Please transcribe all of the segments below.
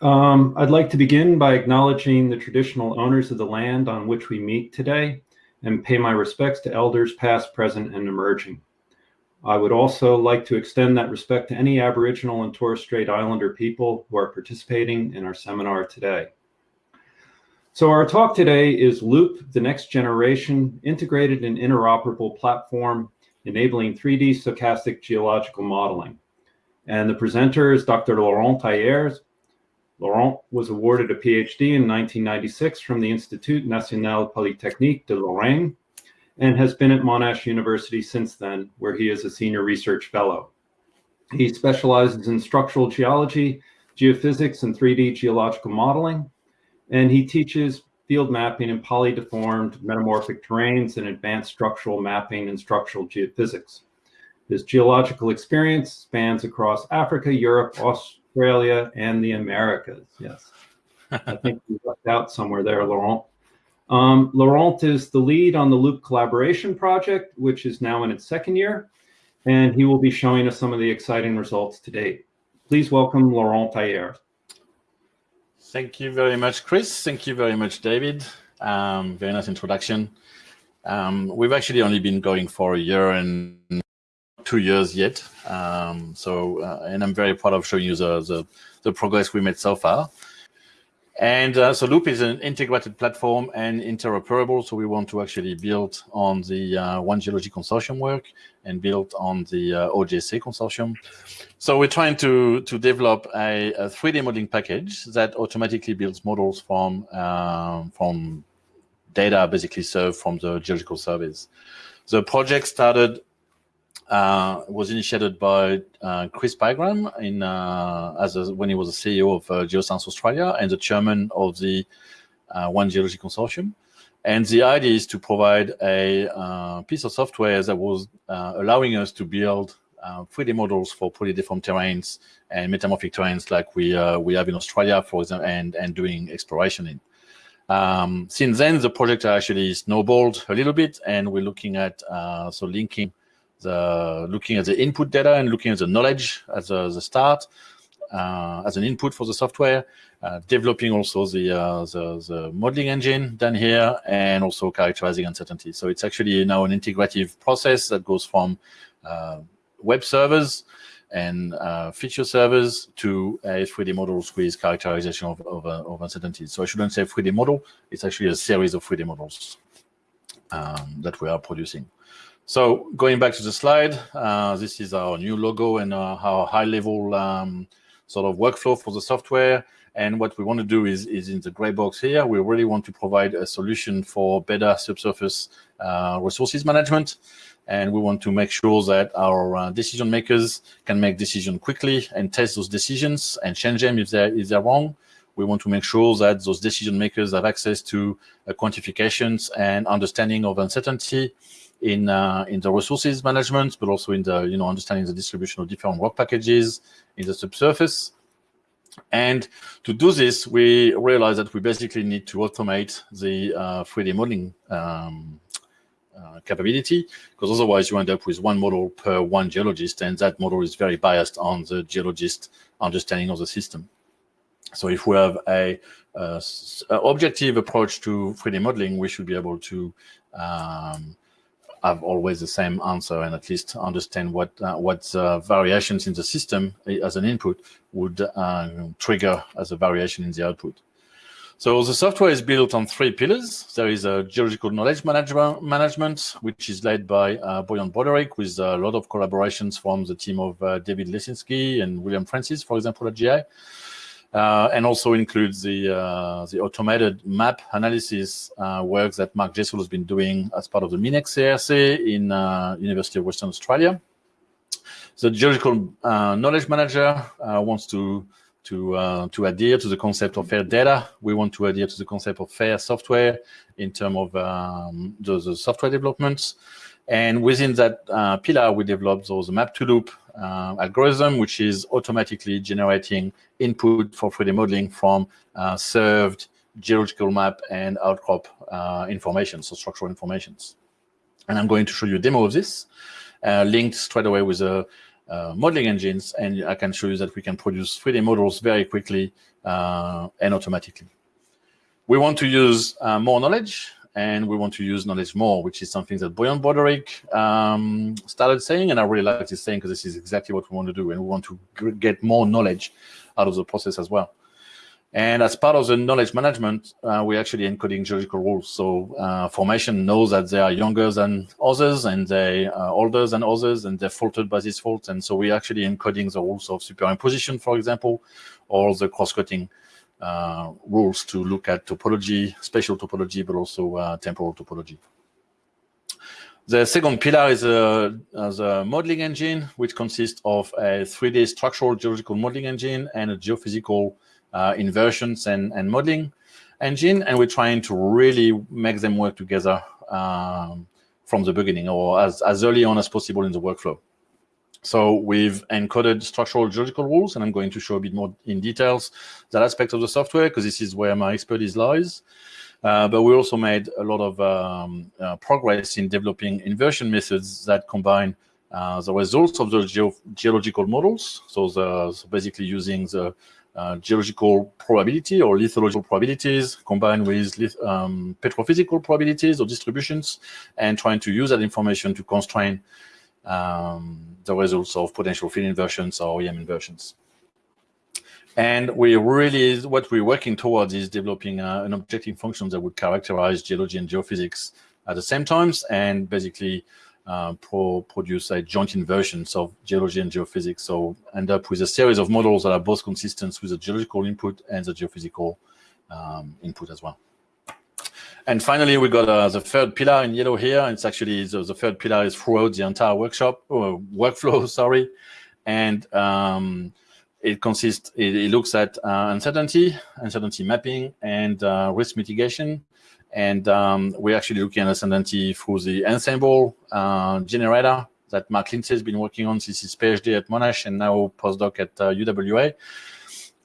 Um, I'd like to begin by acknowledging the traditional owners of the land on which we meet today and pay my respects to elders past, present, and emerging. I would also like to extend that respect to any Aboriginal and Torres Strait Islander people who are participating in our seminar today. So our talk today is Loop, the next generation integrated and interoperable platform enabling 3D stochastic geological modeling. And the presenter is Dr. Laurent Ailleres, Laurent was awarded a PhD in 1996 from the Institut National Polytechnique de Lorraine and has been at Monash University since then, where he is a senior research fellow. He specializes in structural geology, geophysics, and 3D geological modeling, and he teaches field mapping in polydeformed metamorphic terrains and advanced structural mapping and structural geophysics. His geological experience spans across Africa, Europe, Australia, and the Americas. Yes. I think you left out somewhere there, Laurent. Um, Laurent is the lead on the Loop collaboration project, which is now in its second year, and he will be showing us some of the exciting results to date. Please welcome Laurent Ailleres. Thank you very much, Chris. Thank you very much, David. Um, very nice introduction. Um, we've actually only been going for a year and two years yet. Um, so, uh, and I'm very proud of showing you the, the, the progress we made so far. And uh, so Loop is an integrated platform and interoperable. So we want to actually build on the uh, One Geology Consortium work and build on the uh, consortium. So we're trying to, to develop a, a 3D modeling package that automatically builds models from, um, from data basically served from the geological surveys. The project started uh, was initiated by uh, Chris Pigram in uh, as a, when he was the CEO of uh, Geoscience Australia and the chairman of the uh, One Geology Consortium. And the idea is to provide a uh, piece of software that was allowing us to build 3D models for polydeform terrains and metamorphic terrains like we we have in Australia, for example, and and doing exploration in. Um, since then, the project actually snowballed a little bit, and we're looking at so linking the looking at the input data and looking at the knowledge as a, the start uh, as an input for the software, uh, developing also the, uh, the, the modeling engine done here, and also characterizing uncertainty. So it's actually now an integrative process that goes from uh, web servers and uh, feature servers to a 3D models with characterization of, of, uh, of uncertainties. So I shouldn't say 3D model, it's actually a series of 3D models um, that we are producing. So going back to the slide, uh, this is our new logo and uh, our high-level um, sort of workflow for the software. And what we want to do is, is in the gray box here, we really want to provide a solution for better subsurface uh, resources management. And we want to make sure that our uh, decision makers can make decisions quickly and test those decisions and change them if they're, if they're wrong. We want to make sure that those decision makers have access to uh, quantifications and understanding of uncertainty in uh, in the resources management, but also in the you know understanding the distribution of different rock packages in the subsurface. And to do this, we realize that we basically need to automate the uh, 3D modeling um, uh, capability, because otherwise you end up with one model per one geologist, and that model is very biased on the geologist understanding of the system. So if we have a, a, a objective approach to 3D modeling, we should be able to um, have always the same answer and at least understand what uh, what uh, variations in the system eh, as an input would uh, trigger as a variation in the output. So the software is built on three pillars. There is a geological knowledge management, which is led by uh, Boyan Brodaric with a lot of collaborations from the team of uh, David Lescinsky and William Francis, for example, at GI. Uh, and also includes the uh, the automated map analysis uh, work that Mark Jessell has been doing as part of the MinEx CRC in uh, University of Western Australia. The geological uh, knowledge manager uh, wants to to to adhere to the concept of fair data. We want to adhere to the concept of fair software in terms of um, the, the, software developments. And within that pillar, we developed those map to loop uh, algorithm, which is automatically generating input for 3D modeling from uh, served geological map and outcrop uh, information, so structural informations. And I'm going to show you a demo of this, uh, linked straight away with a, uh, modeling engines, and I can show you that we can produce 3D models very quickly uh, and automatically. We want to use uh, more knowledge, and we want to use knowledge more, which is something that Boyan Brodaric um, started saying, and I really like this saying because this is exactly what we want to do, and we want to get more knowledge out of the process as well. And as part of the knowledge management, uh, we're actually encoding geological rules. So uh, formation knows that they are younger than others and they are older than others and they're faulted by these faults. And so we're actually encoding the rules of superimposition, for example, or the cross-cutting uh, rules to look at topology, spatial topology, but also uh, temporal topology. The second pillar is a, a, modeling engine, which consists of a 3D structural geological modeling engine and a geophysical uh, inversions and, and modeling engine, and we're trying to really make them work together um, from the beginning or as, as early on as possible in the workflow. So we've encoded structural geological rules, and I'm going to show a bit more in details that aspect of the software because this is where my expertise lies. Uh, but we also made a lot of um, uh, progress in developing inversion methods that combine uh, the results of the geo geological models. So, the, so basically using the uh, geological probability or lithological probabilities combined with um, petrophysical probabilities or distributions and trying to use that information to constrain um, the results of potential field inversions or EM inversions. And we really, what we're working towards is developing uh, an objective function that would characterize geology and geophysics at the same times and basically uh, pro produce a joint inversions of geology and geophysics. So end up with a series of models that are both consistent with the geological input and the geophysical um, input as well. And finally, we got uh, the third pillar in yellow here. It's actually the, the, third pillar is throughout the entire workshop or workflow, sorry. And um, it consists, it, it looks at uh, uncertainty, uncertainty mapping, and uh, risk mitigation. And um, we're actually looking at uncertainty through the ensemble uh, generator that Mark Lindsay has been working on since his PhD at Monash and now postdoc at uh, UWA.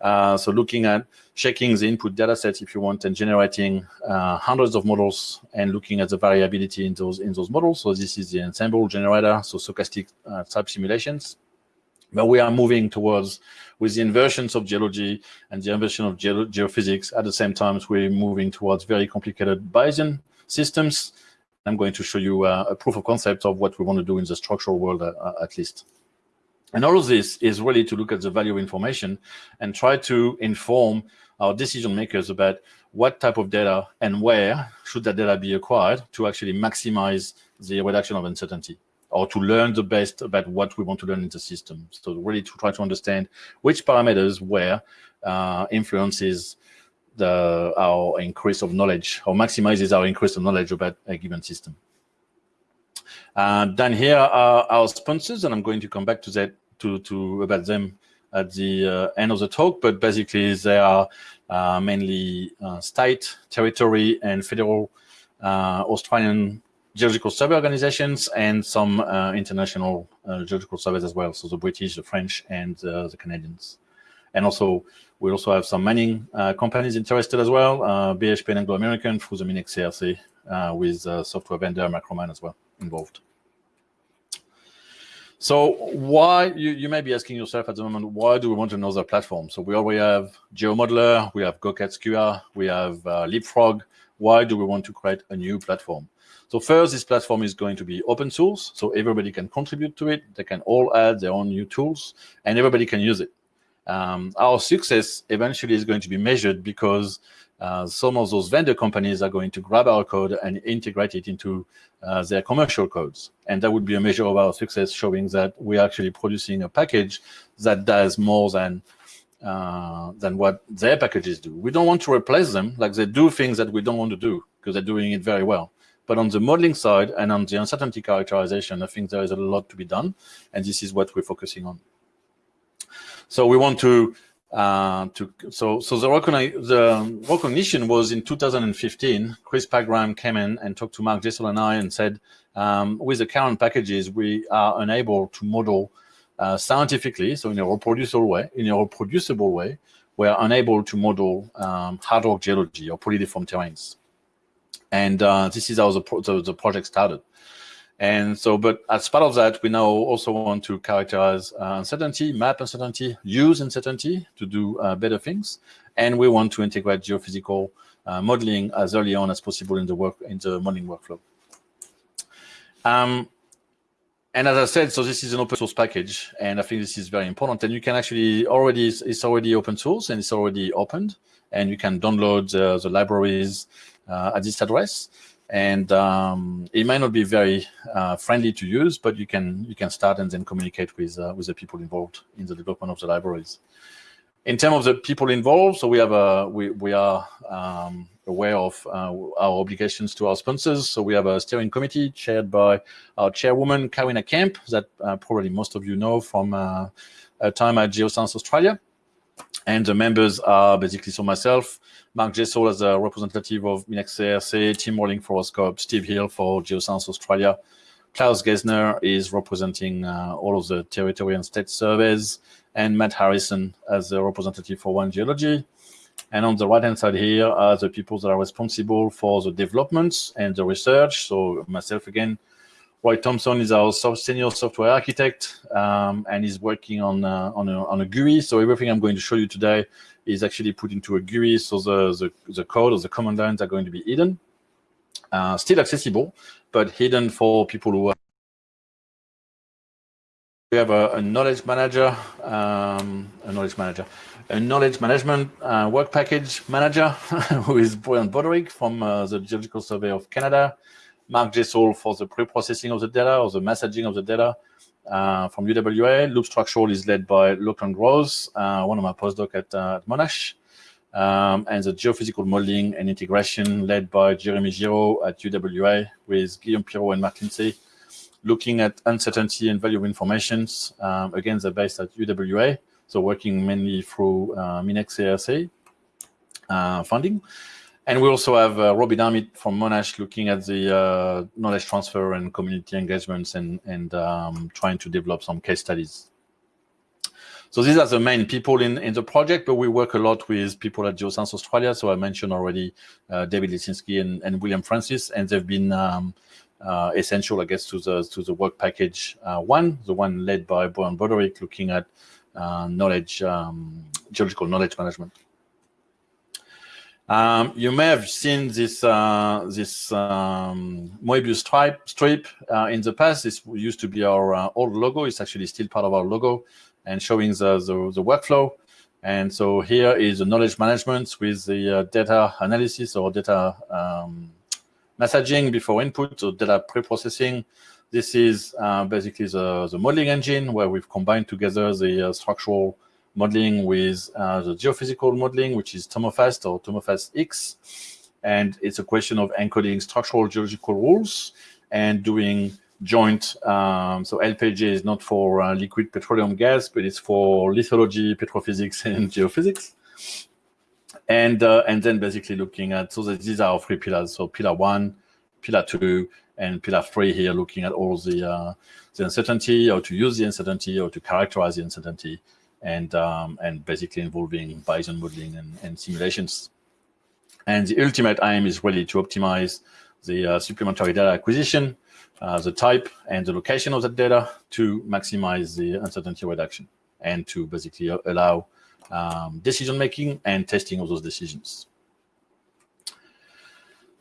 Uh, so looking at checking the input data sets if you want and generating uh, hundreds of models and looking at the variability in those in those models. So this is the ensemble generator, so stochastic uh, type simulations. But we are moving towards with the inversions of geology and the inversion of ge geophysics. At the same time, we're moving towards very complicated Bayesian systems. I'm going to show you uh, a proof of concept of what we want to do in the structural world uh, at least. And all of this is really to look at the value of information and try to inform our decision makers about what type of data and where should that data be acquired to actually maximize the reduction of uncertainty or to learn the best about what we want to learn in the system. So really to try to understand which parameters where uh, influences the, our increase of knowledge or maximizes our increase of knowledge about a given system. Uh, then here are our sponsors, and I'm going to come back to that to, to about them at the uh, end of the talk, but basically they are uh, mainly uh, state, territory, and federal uh, Australian geological survey organizations and some uh, international uh, geological surveys as well. So the British, the French, and the Canadians. And also, we also have some mining companies interested as well, BHP and Anglo American through the Minex CRC uh, with software vendor Micromine as well involved. So why, you, you may be asking yourself at the moment, why do we want another platform? So we already have GeoModeller, we have GOCAD SKUA, we have Leapfrog. Why do we want to create a new platform? So first, this platform is going to be open source, so everybody can contribute to it. They can all add their own new tools, and everybody can use it. Um, our success eventually is going to be measured because uh, some of those vendor companies are going to grab our code and integrate it into uh, their commercial codes. And that would be a measure of our success, showing that we're actually producing a package that does more than uh, than what their packages do. We don't want to replace them, like they do things that we don't want to do because they're doing it very well. But on the modeling side and on the uncertainty characterization, I think there is a lot to be done. And this is what we're focusing on. So we want to, uh, to so so the, recogni the recognition was in 2015. Chris Pigram came in and talked to Mark Jessell and I and said, um, with the current packages, we are unable to model uh, scientifically, so in a reproducible way, in a reproducible way, we are unable to model um, hard rock geology or polydeform terrains. And uh, this is how the, pro the, the, project started. And so, but as part of that, we now also want to characterize uh, uncertainty, map uncertainty, use uncertainty to do uh, better things. And we want to integrate geophysical uh, modeling as early on as possible in the work in the modeling workflow. Um, and as I said, so this is an open source package, and I think this is very important. And you can actually already, it's already open source and it's already opened, and you can download the, the libraries uh, at this address. And um, it might not be very uh, friendly to use, but you can you can start and then communicate with uh, with the people involved in the development of the libraries. In terms of the people involved, so we have a we we are um, aware of uh, our obligations to our sponsors. So we have a steering committee chaired by our chairwoman, Karina Kemp, that uh, probably most of you know from uh, a time at Geoscience Australia. And the members are basically so myself, Mark Jessell as a representative of MinEx CRC, Tim Rawling for AuScope, Steve Hill for Geoscience Australia. Klaus Gessner is representing uh, all of the territory and state surveys, and Matt Harrison as a representative for One Geology. And on the right-hand side here are the people that are responsible for the developments and the research. So myself again, Roy Thompson is our senior software architect, um, and he's working on uh, on, a, on a GUI. So everything I'm going to show you today is actually put into a GUI. So the the, the code or the command lines are going to be hidden, uh, still accessible, but hidden for people who are we have a, a knowledge manager, um, a knowledge manager, a knowledge management uh, work package manager, who is Boyan Brodaric from uh, the Geological Survey of Canada, Mark Jessell for the pre-processing of the data or the messaging of the data uh, from UWA. Loop Structural is led by Lachlan Grose, uh, one of my postdocs at, uh, at Monash. Um, and the geophysical modeling and integration led by Jeremy Giraud at UWA with Guillaume Pirot and Mark Lindsay looking at uncertainty and value of informations. Um, again, they're based at UWA, so working mainly through uh, MinEx CRC uh, funding. And we also have uh, Robin Armit from Monash looking at the uh, knowledge transfer and community engagements and, and um, trying to develop some case studies. So these are the main people in, in the project, but we work a lot with people at Geoscience Australia. So I mentioned already uh, David Lescinsky and, and William Francis, and they've been um, uh, essential, I guess, to the to the work package uh, one, the one led by Boyan Brodaric, looking at uh, knowledge, um, geological knowledge management. Um, you may have seen this uh, this um, Moebius stripe strip uh, in the past. This used to be our uh, old logo. It's actually still part of our logo and showing the, the, the workflow. And so here is the knowledge management with the data analysis or data um, messaging before input, so data pre-processing. This is uh, basically the, the modeling engine where we've combined together the uh, structural modeling with uh, the geophysical modeling, which is Tomofast or Tomofast X. And it's a question of encoding structural geological rules and doing joint. Um, so LPG is not for uh, liquid petroleum gas, but it's for lithology, petrophysics, and geophysics and uh, and then basically looking at so these are our three pillars. So pillar one, pillar two, and pillar three here, looking at all the uh, the uncertainty, how to use the uncertainty, or to characterize the uncertainty, and um, and basically involving Bayesian modeling and, and simulations. And the ultimate aim is really to optimize the uh, supplementary data acquisition, uh, the type and the location of that data to maximize the uncertainty reduction and to basically allow um, decision making and testing of those decisions.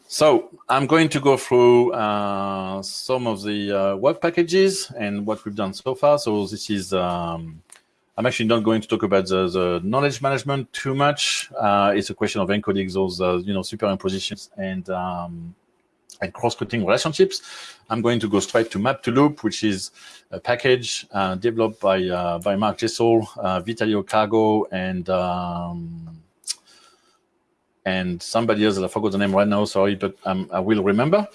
So I'm going to go through uh, some of the uh, work packages and what we've done so far. So this is, um, I'm actually not going to talk about the, the knowledge management too much. Uh, it's a question of encoding those, uh, you know, superimpositions and um, and cross-cutting relationships. I'm going to go straight to Map to Loop, which is a package uh, developed by uh, by Mark Jessell, uh, Vitaliy Ogarko, and um, and somebody else I forgot the name right now. Sorry, but um, I will remember.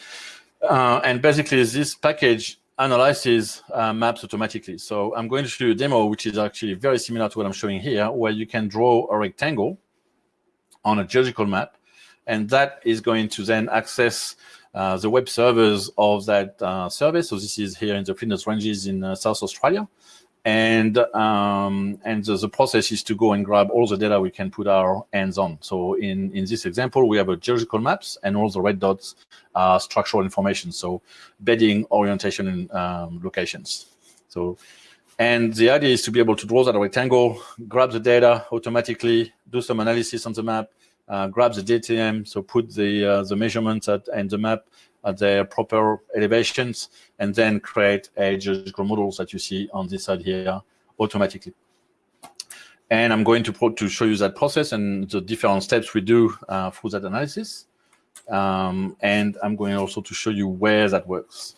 Uh, and basically, this package analyzes uh, maps automatically. So I'm going to show you a demo, which is actually very similar to what I'm showing here, where you can draw a rectangle on a geological map, and that is going to then access uh, the web servers of that uh, service. So this is here in the Flinders Ranges in uh, South Australia. And um, and the, the, process is to go and grab all the data we can put our hands on. So in in this example, we have a geological maps, and all the red dots are structural information, so bedding, orientation, and um, locations. So, and the idea is to be able to draw that rectangle, grab the data automatically, do some analysis on the map, uh, grab the DTM, so put the uh, the measurements at, and the map at their proper elevations, and then create a geological models that you see on this side here automatically. And I'm going to, to show you that process and the different steps we do uh, through that analysis. Um, and I'm going also to show you where that works.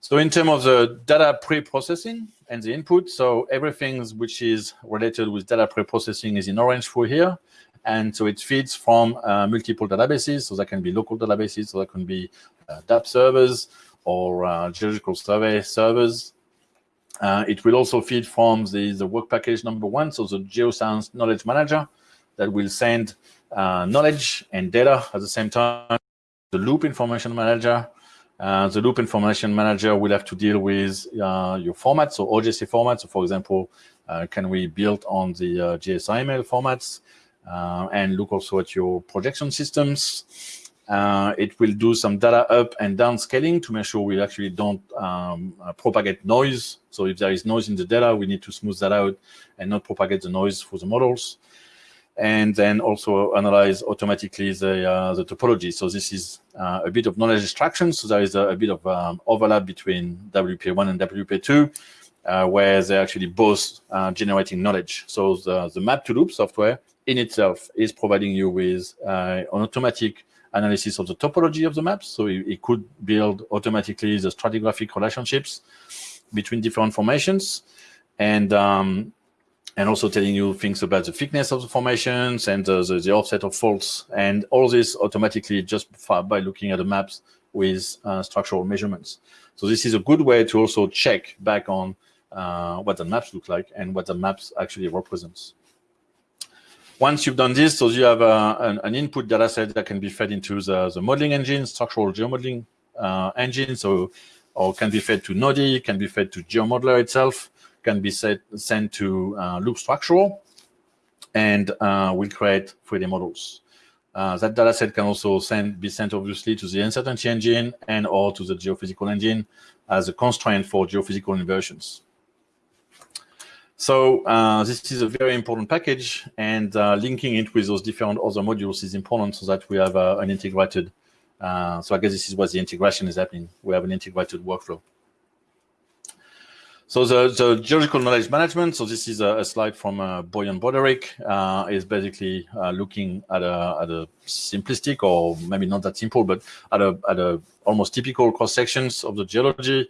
So in terms of the data pre-processing and the input, so everything which is related with data pre-processing is in orange for here. And so it feeds from uh, multiple databases. So that can be local databases, so that can be uh, DAP servers or uh, geological survey servers. Uh, it will also feed from the, the work package number one, so the Geoscience Knowledge Manager that will send uh, knowledge and data at the same time. The Loop Information Manager. Uh, the Loop Information Manager will have to deal with uh, your formats, so OGC formats. So for example, can we build on the GeoSciML formats? Uh, and look also at your projection systems. Uh, it will do some data up and down scaling to make sure we actually don't um, uh, propagate noise. So if there is noise in the data, we need to smooth that out and not propagate the noise for the models. And then also analyze automatically the, uh, the topology. So this is uh, a bit of knowledge extraction. So there is a, a bit of um, overlap between WPA1 and WPA2, uh, where they're actually both generating knowledge. So the, the map to loop software in itself is providing you with uh, an automatic analysis of the topology of the maps. So it, it, could build automatically the stratigraphic relationships between different formations and um, and also telling you things about the thickness of the formations and uh, the, the, offset of faults and all this automatically just by looking at the maps with uh, structural measurements. So this is a good way to also check back on uh, what the maps look like and what the maps actually represents. Once you've done this, so you have uh, an, an, input data set that can be fed into the, the modeling engine, structural geomodeling uh, engine, so or can be fed to Noddy, can be fed to GeoModeller itself, can be set, sent to uh, Loop Structural, and uh, will create 3D models. Uh, that data set can also send, be sent obviously to the uncertainty engine and or to the geophysical engine as a constraint for geophysical inversions. So uh, this is a very important package, and uh, linking it with those different other modules is important so that we have uh, an integrated. Uh, so I guess this is what the integration is happening. We have an integrated workflow. So the, the geological knowledge management, so this is a, a slide from uh, Boyan Brodaric, uh, is basically uh, looking at a, at a simplistic or maybe not that simple, but at a, at a almost typical cross sections of the geology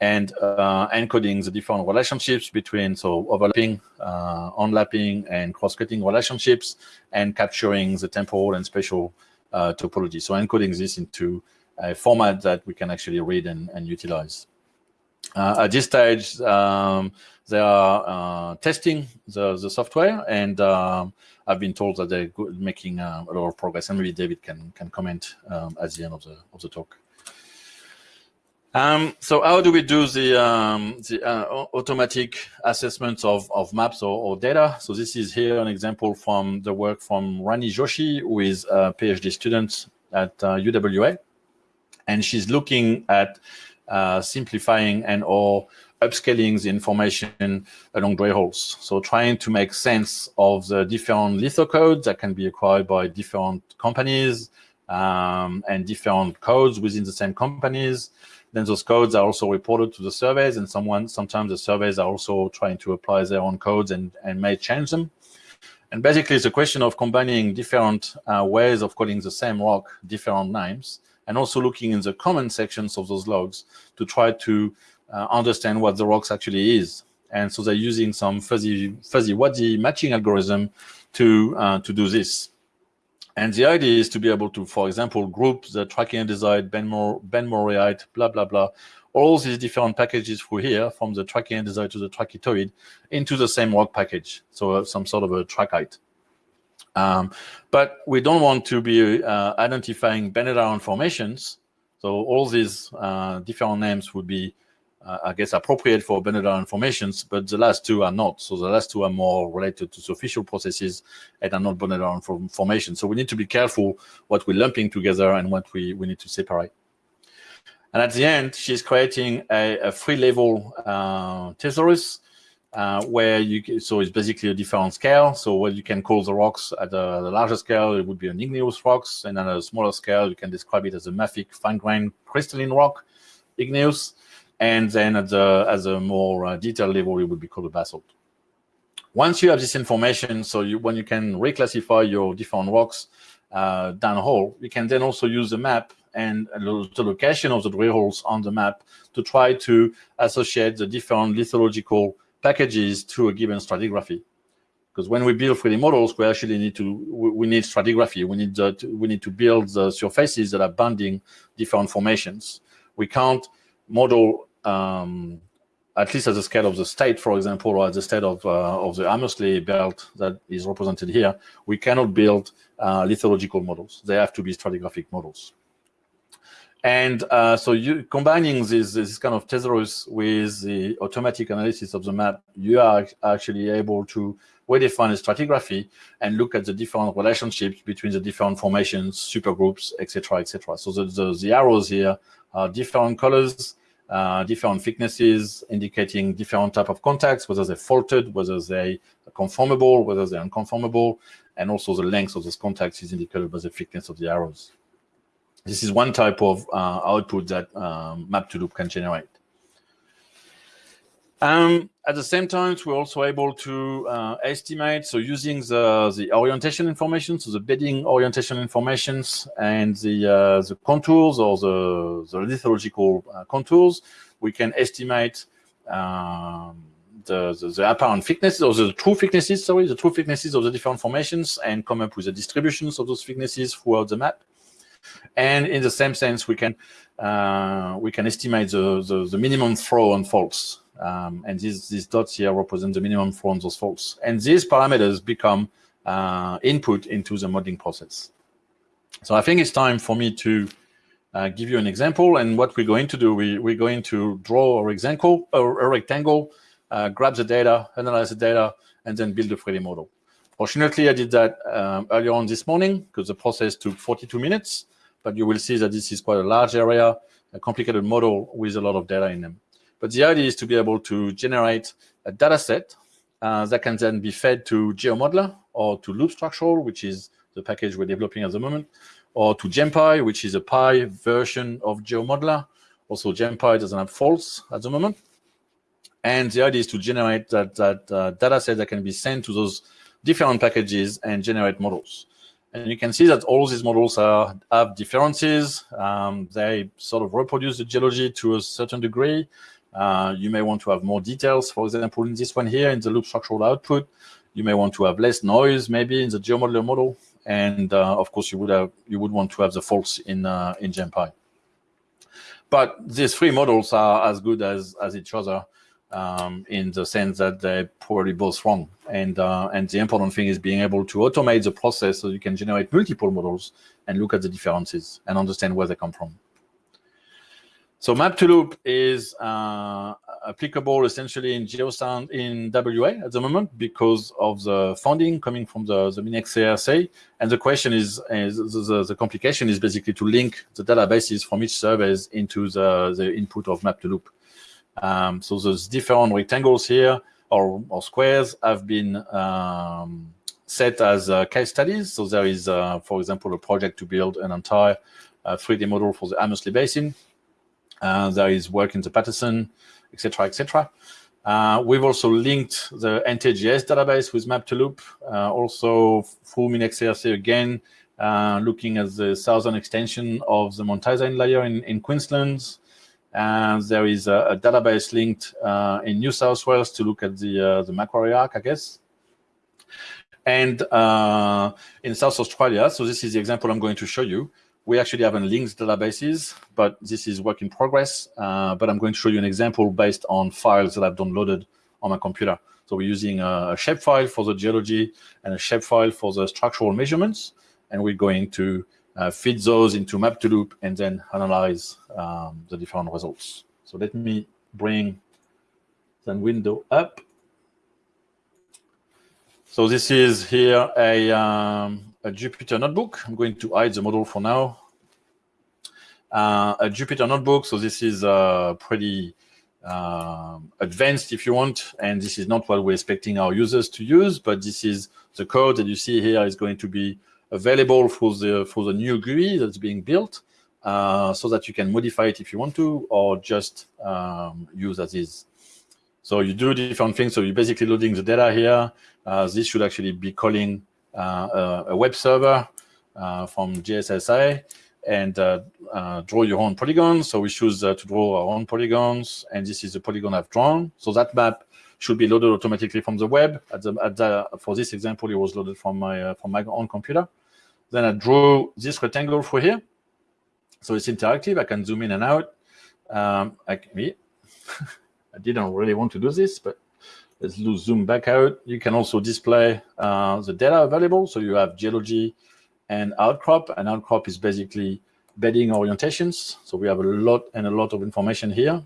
and uh, encoding the different relationships between so overlapping, uh, onlapping, and cross-cutting relationships, and capturing the temporal and spatial uh, topology. So encoding this into a format that we can actually read and, and utilize. Uh, at this stage, um, they are uh, testing the, the software, and um, I've been told that they're making uh, a lot of progress. And maybe David can can comment um, at the end of the of the talk. Um, so how do we do the, um, the uh, automatic assessment of, of maps or, or, data? So this is here an example from the work from Ranee Joshi, who is a PhD student at uh, UWA. And she's looking at uh, simplifying and or upscaling the information along drill holes. So trying to make sense of the different lithocodes that can be acquired by different companies um, and different codes within the same companies. Then those codes are also reported to the surveys, and someone sometimes the surveys are also trying to apply their own codes and, and may change them. And basically, it's a question of combining different uh, ways of calling the same rock, different names, and also looking in the comment sections of those logs to try to uh, understand what the rocks actually is. And so they're using some fuzzy, fuzzy wuzzy matching algorithm to uh, to do this. And the idea is to be able to, for example, group the tracking and trachyandesite, benmoriite, blah, blah, blah, all these different packages through here, from the trachyandesite to the trachytoid, into the same rock package, so uh, some sort of a trachyte. Um, but we don't want to be uh, identifying iron formations, so all these uh, different names would be I guess, appropriate for Iron formations, but the last two are not. So the last two are more related to superficial processes and are not Iron formations. So we need to be careful what we're lumping together and what we, we need to separate. And at the end, she's creating a, a free level uh, thesaurus uh, where you so it's basically a different scale. So what you can call the rocks at the, the larger scale, it would be an igneous rocks, and at a smaller scale, you can describe it as a mafic fine-grained crystalline rock, igneous, and then at the as a more uh, detailed level, it would be called a basalt. Once you have this information, so you, when you can reclassify your different rocks uh, downhole, you can then also use the map and the location of the drill holes on the map to try to associate the different lithological packages to a given stratigraphy. Because when we build 3D models, we actually need to we need stratigraphy. We need to, we need to build the surfaces that are bounding different formations. We can't model um, at least at the scale of the state, for example, or at the state of uh, of the Hamersley belt that is represented here. We cannot build uh, lithological models. They have to be stratigraphic models. And uh, so you combining this, this kind of thesaurus with the automatic analysis of the map, you are actually able to redefine a stratigraphy and look at the different relationships between the different formations, supergroups, etc., etc. So the, the, the, arrows here are different colors, uh, different thicknesses, indicating different type of contacts, whether they're faulted, whether they're conformable, whether they're unconformable, and also the length of those contacts is indicated by the thickness of the arrows. This is one type of uh, output that um, map2loop can generate. Um, at the same time, we're also able to uh, estimate, so using the, the orientation information, so the bedding orientation informations and the, uh, the contours or the, the lithological uh, contours, we can estimate um, the, the, the, apparent thicknesses or the true thicknesses, sorry, the true thicknesses of the different formations and come up with the distributions of those thicknesses throughout the map. And in the same sense, we can uh, we can estimate the, the, the, minimum throw on faults. Um, and these, these dots here represent the minimum on those faults. And these parameters become uh, input into the modeling process. So I think it's time for me to uh, give you an example. And what we're going to do, we, we're going to draw a rectangle, a, a rectangle uh, grab the data, analyze the data, and then build a 3D model. Fortunately, I did that um, earlier on this morning because the process took 42 minutes, but you will see that this is quite a large area, a complicated model with a lot of data in them. But the idea is to be able to generate a data set uh, that can then be fed to GeoModeller or to Loop Structural, which is the package we're developing at the moment, or to GemPy, which is a Pi version of GeoModeller. Also, GemPy doesn't have faults at the moment. And the idea is to generate that, that uh, data set that can be sent to those different packages and generate models. And you can see that all these models are, have differences. Um, they sort of reproduce the geology to a certain degree. Uh, you may want to have more details. For example, in this one here, in the loop structural output, you may want to have less noise, maybe in the GeoModeller model. And uh, of course, you would have you would want to have the faults in uh, in GemPy. But these three models are as good as as each other um, in the sense that they're probably both wrong. And, uh, and the important thing is being able to automate the process so you can generate multiple models and look at the differences and understand where they come from. So map2loop is uh, applicable essentially in GeoSound in WA at the moment because of the funding coming from the, the MinEx CRC. And the question is, is the, the, complication is basically to link the databases from each service into the, the input of map2loop. Um, so those different rectangles here or, or squares have been um, set as uh, case studies. So there is, uh, for example, a project to build an entire uh, 3D model for the Hamersley Basin. Uh, there is work in the Paterson, etc., etc. Uh, we've also linked the NTGS database with Map2Loop, uh, also through MinExCRC again, looking at the southern extension of the Mount layer in, in Queensland, and there is a, a database linked uh, in New South Wales to look at the uh, the Macquarie Arc, I guess. And uh, in South Australia, so this is the example I'm going to show you. We actually haven't linked databases, but this is work in progress. Uh, but I'm going to show you an example based on files that I've downloaded on my computer. So we're using a shapefile for the geology and a shapefile for the structural measurements. And we're going to uh, feed those into map2loop and then analyze um, the different results. So let me bring the window up. So this is here a, um, a Jupyter notebook. I'm going to hide the model for now. Uh, a Jupyter notebook. So this is uh, pretty um, advanced if you want. And this is not what we're expecting our users to use, but this is the code that you see here is going to be available for the, for the new GUI that's being built uh, so that you can modify it if you want to, or just um, use as is. So you do different things. So you're basically loading the data here. Uh, this should actually be calling uh, a web server uh, from JSSI and draw your own polygons. So we choose to draw our own polygons, and this is the polygon I've drawn. So that map should be loaded automatically from the web. At the, at the, for this example, it was loaded from my uh, from my own computer. Then I drew this rectangle for here. So it's interactive. I can zoom in and out. Um, I, I didn't really want to do this, but Let's zoom back out. You can also display uh, the data available. So you have geology and outcrop. And outcrop is basically bedding orientations. So we have a lot and a lot of information here.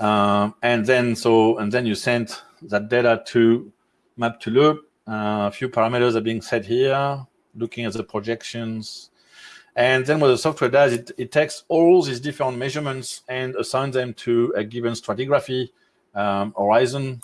Um, and then so and then you send that data to Map2Loop. Uh, a few parameters are being set here, looking at the projections. And then what the software does, it, it takes all these different measurements and assigns them to a given stratigraphy um, horizon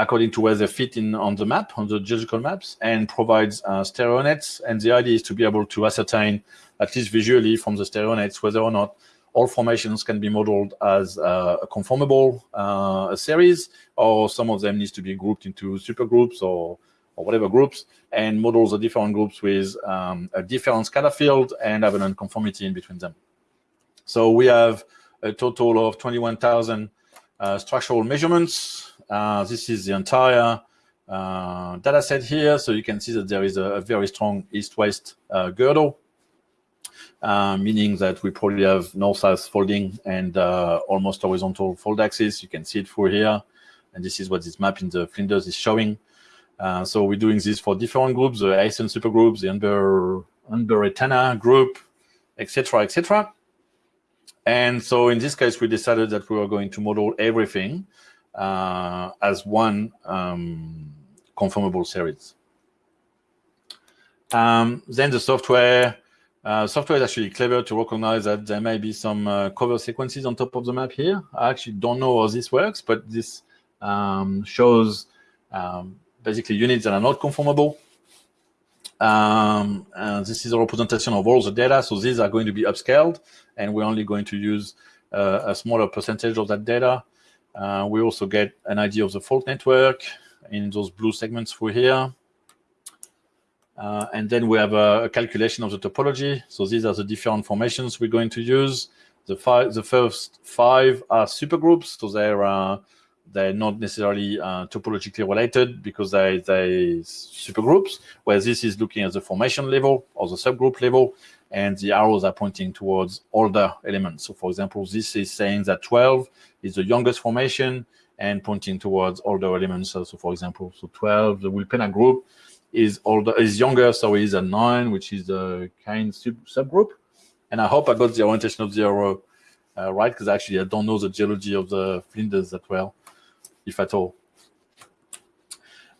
according to where they fit in on the map, on the geological maps, and provides uh, stereo nets. And the idea is to be able to ascertain, at least visually from the stereo nets, whether or not all formations can be modeled as uh, a conformable uh, series, or some of them needs to be grouped into supergroups or, or whatever groups, and models the different groups with um, a different scalar field and have an unconformity in between them. So we have a total of 21,000 uh, structural measurements. Uh, this is the entire uh, data set here. So you can see that there is a, a very strong east-west girdle, meaning that we probably have north-south folding and almost horizontal fold axis. You can see it through here. And this is what this map in the Flinders is showing. Uh, so we're doing this for different groups, the ASEAN supergroups, the Umber, Umberatana group, etc., etc. And so in this case, we decided that we were going to model everything uh, as one um, conformable series. Um, then the software, uh, software is actually clever to recognize that there may be some uh, cover sequences on top of the map here. I actually don't know how this works, but this um, shows um, basically units that are not conformable. Um, this is a representation of all the data. So these are going to be upscaled, and we're only going to use uh, a smaller percentage of that data. Uh, we also get an idea of the fault network in those blue segments through here. Uh, and then we have a, a, calculation of the topology. So these are the different formations we're going to use. The, five, the first five are supergroups, so they're uh, they're not necessarily uh, topologically related because they they supergroups. Where this is looking at the formation level or the subgroup level, and the arrows are pointing towards older elements. So, for example, this is saying that 12 is the youngest formation and pointing towards older elements. So, for example, so 12, the Wilpena group is older is younger, so is a nine, which is the kind sub subgroup. And I hope I got the orientation of the arrow uh, right, because actually I don't know the geology of the Flinders that well if at all.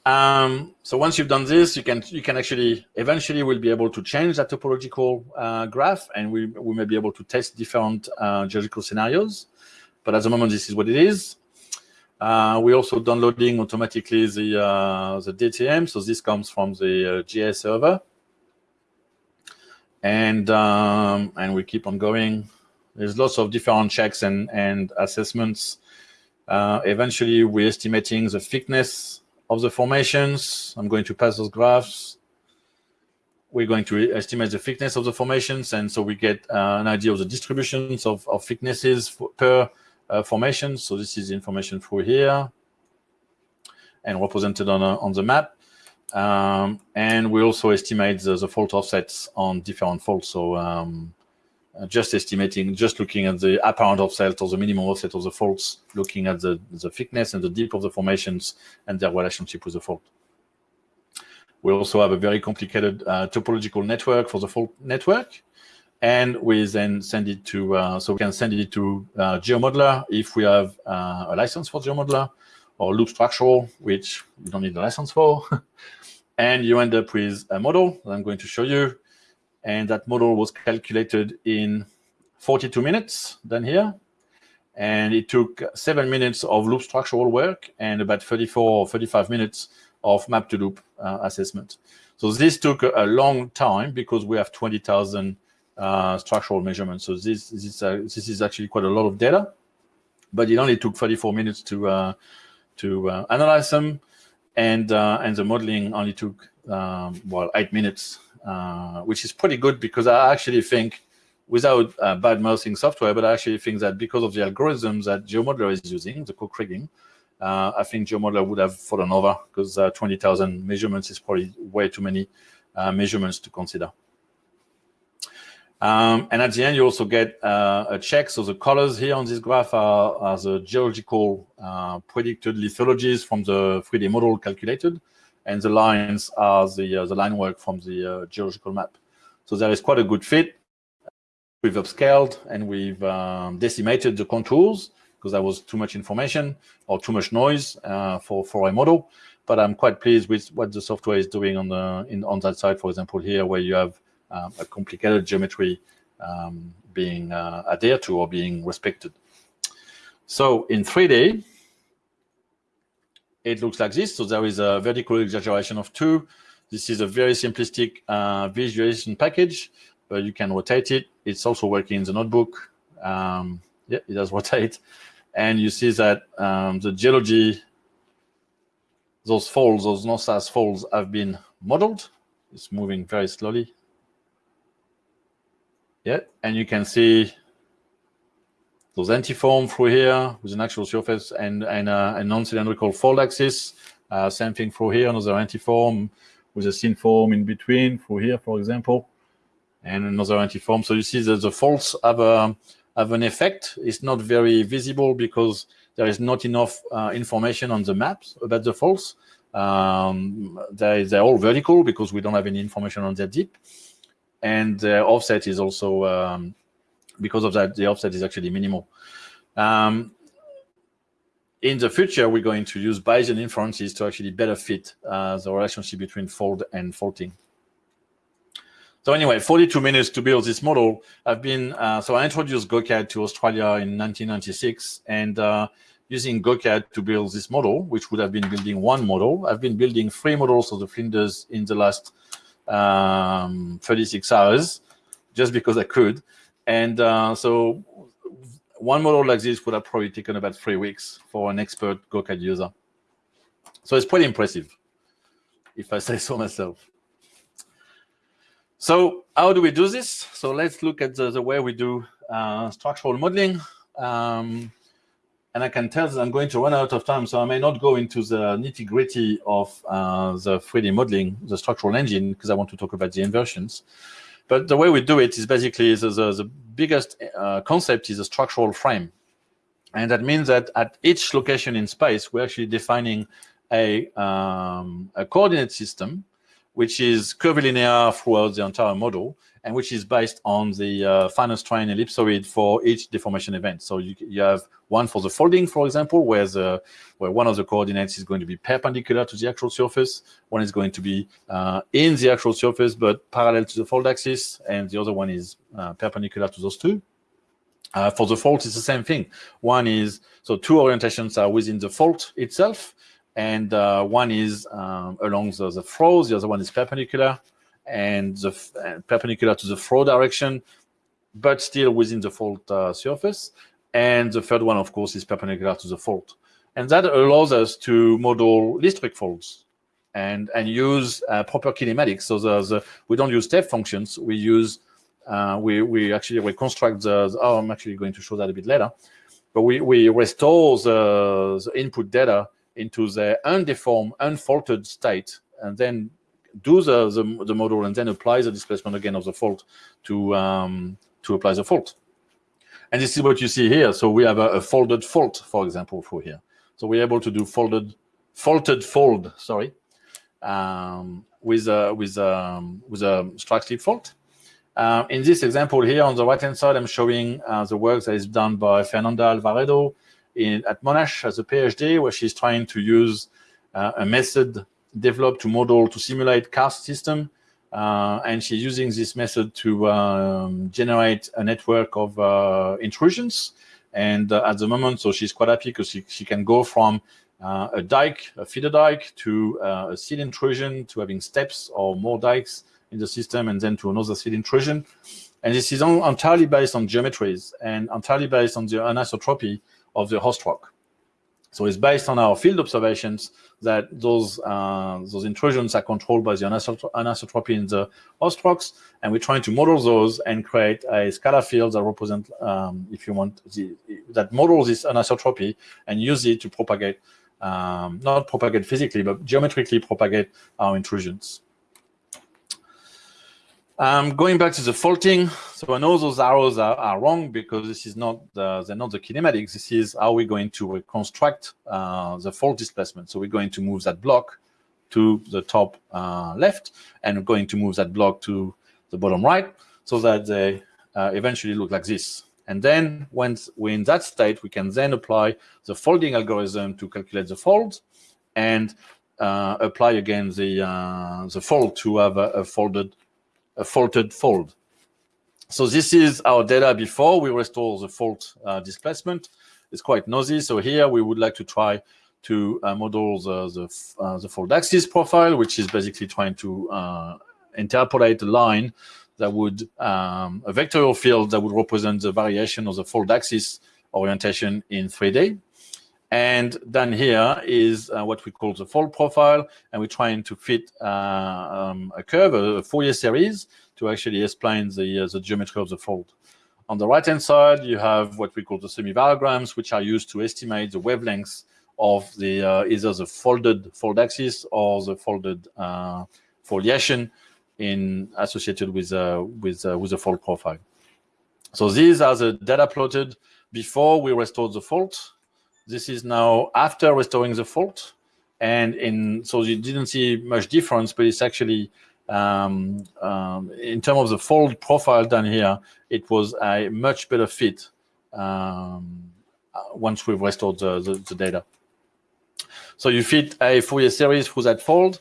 Um, so once you've done this, you can you can actually eventually we'll be able to change that topological uh, graph, and we we may be able to test different uh, geological scenarios. But at the moment, this is what it is. Uh, we're also downloading automatically the uh, the DTM, so this comes from the uh, GIS server, and um, and we keep on going. There's lots of different checks and and assessments uh, eventually, we're estimating the thickness of the formations. I'm going to pass those graphs. We're going to estimate the thickness of the formations, and so we get uh, an idea of the distributions of, of thicknesses per uh, formation. So this is information through here and represented on, a, on the map. Um, and we also estimate the, the, fault offsets on different faults. So um, uh, just estimating, just looking at the apparent offset or the minimum offset of the faults, looking at the, the thickness and the depth of the formations and their relationship with the fault. We also have a very complicated uh, topological network for the fault network. and we then send it to, uh, so we can send it to uh, GeoModeller if we have uh, a license for GeoModeller, or Loop Structural, which you don't need a license for. and you end up with a model that I'm going to show you. And that model was calculated in 42 minutes Then here. And it took seven minutes of loop structural work and about 34 or 35 minutes of map to loop uh, assessment. So this took a, long time because we have 20,000 uh, structural measurements. So this, this, uh, this is actually quite a lot of data, but it only took 34 minutes to, uh, to uh, analyze them. And, uh, and the modeling only took, um, well, eight minutes, which is pretty good because I actually think without uh, bad mouthing software, but I actually think that because of the algorithms that GeoModeller is using, the co-kriging, uh, I think GeoModeller would have fallen over because uh, 20,000 measurements is probably way too many uh, measurements to consider. Um, and at the end, you also get uh, a check. So the colors here on this graph are, are the geological uh, predicted lithologies from the 3D model calculated, and the lines are the, the line work from the geological map. So there is quite a good fit we've upscaled and we've um, decimated the contours because that was too much information or too much noise uh, for for a model. But I'm quite pleased with what the software is doing on the in on that side. For example, here where you have um, a complicated geometry um, being uh, adhered to or being respected. So in 3D, it looks like this. So there is a vertical exaggeration of two. This is a very simplistic uh, visualization package but you can rotate it. It's also working in the notebook. Um, yeah, it does rotate. And you see that um, the geology, those folds, those NORSAS folds have been modeled. It's moving very slowly. Yeah, and you can see those antiform through here with an actual surface and, and uh, a non-cylindrical fold axis. Uh, same thing through here, another antiform with a synform in between through here, for example and another antiform. So you see that the faults have, a, have an effect. It's not very visible because there is not enough uh, information on the maps about the faults. Um, they, they're all vertical because we don't have any information on their deep. And the offset is also, um, because of that, the offset is actually minimal. Um, in the future, we're going to use Bayesian inferences to actually better fit uh, the relationship between fold and faulting. So anyway, 42 minutes to build this model. I've been, uh, so I introduced GOCAD to Australia in 1996 and uh, using GOCAD to build this model, which would have been building one model. I've been building three models of the Flinders in the last um, 36 hours, just because I could. And uh, so one model like this would have probably taken about three weeks for an expert GOCAD user. So it's pretty impressive, if I say so myself. So how do we do this? So let's look at the, the way we do uh, structural modeling. Um, and I can tell that I'm going to run out of time, so I may not go into the nitty gritty of uh, the 3D modeling, the structural engine, because I want to talk about the inversions. But the way we do it is basically the, the, the biggest uh, concept is a structural frame. And that means that at each location in space, we're actually defining a, um, a coordinate system which is curvilinear throughout the entire model, and which is based on the uh, finite strain ellipsoid for each deformation event. So you, you have one for the folding, for example, where, the, where one of the coordinates is going to be perpendicular to the actual surface, one is going to be uh, in the actual surface, but parallel to the fold axis, and the other one is uh, perpendicular to those two. Uh, for the fault, it's the same thing. One is, so two orientations are within the fault itself, and uh, one is um, along the, the the other one is perpendicular, and the uh, perpendicular to the throw direction, but still within the fault uh, surface. And the third one, of course, is perpendicular to the fault. And that allows us to model listric folds and, and use uh, proper kinematics. So the, the, we don't use step functions. We use, uh, we, we actually reconstruct the, the, oh, I'm actually going to show that a bit later. But we, we restore the, the input data into the undeformed, unfaulted state, and then do the, the, the, model and then apply the displacement again of the fault to, um, to apply the fault. And this is what you see here. So we have a, a folded fault, for example, for here. So we're able to do folded, faulted fold, sorry, um, with a, with a, with a strike slip fault. Uh, in this example here on the right-hand side, I'm showing uh, the work that is done by Fernanda Alvarado in, at Monash as a PhD, where she's trying to use uh, a method developed to model to simulate karst system. Uh, and she's using this method to um, generate a network of uh, intrusions. And uh, at the moment, so she's quite happy because she, she can go from a dike, a feeder dike, to a seed intrusion, to having steps or more dikes in the system, and then to another seed intrusion. And this is entirely based on geometries and entirely based on the anisotropy of the host rock. So it's based on our field observations that those uh, those intrusions are controlled by the anisotropy in the host rocks, and we're trying to model those and create a scalar field that represent, um, if you want, the, that models this anisotropy and use it to propagate, um, not propagate physically, but geometrically propagate our intrusions. Um, going back to the faulting, so I know those arrows are, are wrong because this is not the, they're not the kinematics. This is how we're going to reconstruct uh, the fault displacement. So we're going to move that block to the top uh, left, and we're going to move that block to the bottom right, so that they uh, eventually look like this. And then once we're in that state, we can then apply the folding algorithm to calculate the fold, and uh, apply again the uh, the fold to have a, a folded a faulted fold. So this is our data before we restore the fault uh, displacement. It's quite noisy. So here we would like to try to uh, model the, the, uh, the, fold axis profile, which is basically trying to uh, interpolate a line that would, um, a vectorial field that would represent the variation of the fold axis orientation in 3D. And then here is uh, what we call the fold profile, and we're trying to fit uh, um, a curve, a Fourier series, to actually explain the, uh, the geometry of the fold. On the right-hand side, you have what we call the semivariograms, which are used to estimate the wavelengths of the uh, either the folded fold axis or the folded uh, foliation in associated with uh, with with the fold profile. So these are the data plotted before we restored the fault this is now after restoring the fault. And in so you didn't see much difference, but it's actually um, um, in terms of the fold profile down here, it was a much better fit um, uh, once we've restored the, the, the, data. So you fit a Fourier series through that fold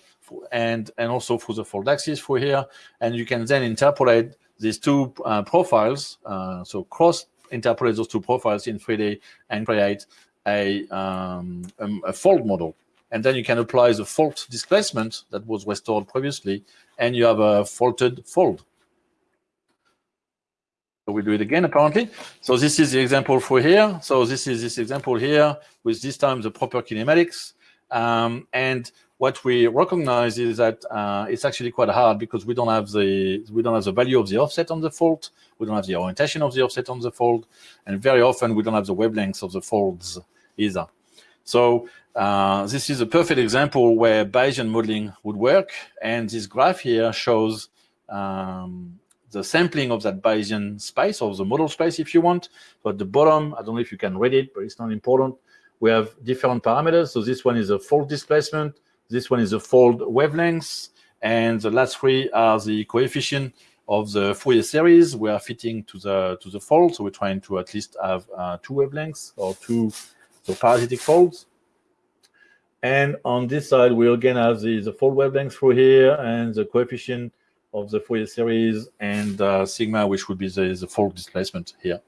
and, and also through the fold axis through here, and you can then interpolate these two uh, profiles, uh, so cross interpolate those two profiles in 3D and create a, um, a, a fold model. And then you can apply the fault displacement that was restored previously, and you have a faulted fold. So we do it again, apparently. So this is the example for here. So this is this example here with this time the proper kinematics. Um, and what we recognize is that uh, it's actually quite hard because we don't have the we don't have the value of the offset on the fault. we don't have the orientation of the offset on the fold, and very often we don't have the wavelengths of the folds either. So uh, this is a perfect example where Bayesian modeling would work. And this graph here shows um, the sampling of that Bayesian space or the model space, if you want. So at the bottom, I don't know if you can read it, but it's not important. We have different parameters. So this one is a fold displacement. This one is a fold wavelengths. And the last three are the coefficient of the Fourier series we are fitting to the to the fold. So we're trying to at least have uh, two wavelengths or two so parasitic folds. And on this side, we again have the, the fold wavelength through here and the coefficient of the Fourier series and uh, sigma, which would be the, the fold displacement here.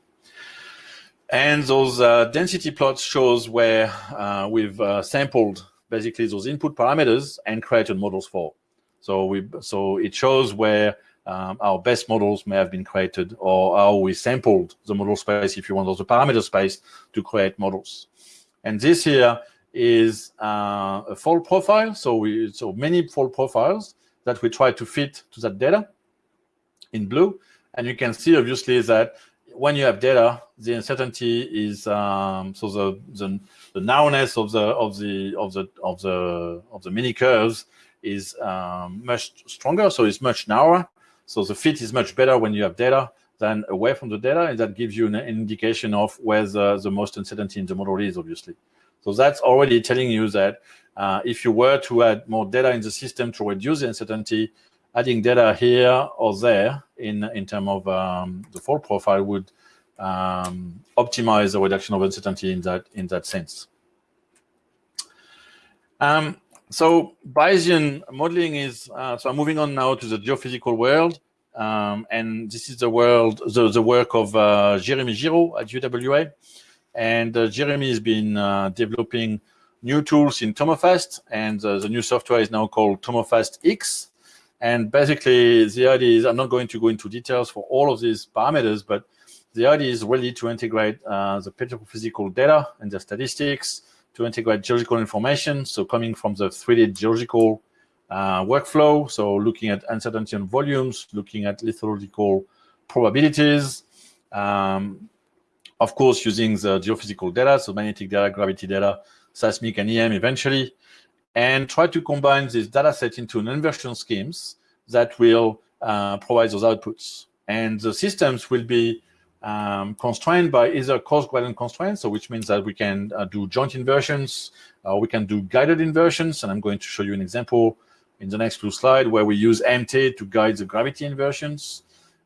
And those uh, density plots shows where uh, we've uh, sampled basically those input parameters and created models for. So we so it shows where um, our best models may have been created or how we sampled the model space, if you want, or the parameter space to create models. And this here is uh, a fold profile. So we so many fold profiles that we try to fit to that data in blue. And you can see obviously that when you have data, the uncertainty is um, so the, the the narrowness of the of the of the of the of the mini curves is um, much stronger. So it's much narrower. So the fit is much better when you have data than away from the data, and that gives you an, indication of where the, the most uncertainty in the model is, obviously. So that's already telling you that uh, if you were to add more data in the system to reduce the uncertainty, adding data here or there in in terms of um, the fault profile would um, optimize the reduction of uncertainty in that in that sense. Um, so Bayesian modeling is, uh, so I'm moving on now to the geophysical world. Um, and this is the world, the, the work of uh, Jeremy Giraud at UWA. And uh, Jeremy has been uh, developing new tools in Tomofast, and uh, the new software is now called Tomofast X. And basically, the idea is, I'm not going to go into details for all of these parameters, but the idea is really to integrate uh, the petrophysical data and the statistics, to integrate geological information, so coming from the 3D geological uh, workflow, so looking at uncertainty on volumes, looking at lithological probabilities, um, of course, using the geophysical data, so magnetic data, gravity data, seismic and EM eventually, and try to combine this data set into an inversion schemes that will uh, provide those outputs. And the systems will be um, constrained by either cross gradient constraints, so which means that we can uh, do joint inversions, or we can do guided inversions, and I'm going to show you an example in the next few slide where we use MT to guide the gravity inversions.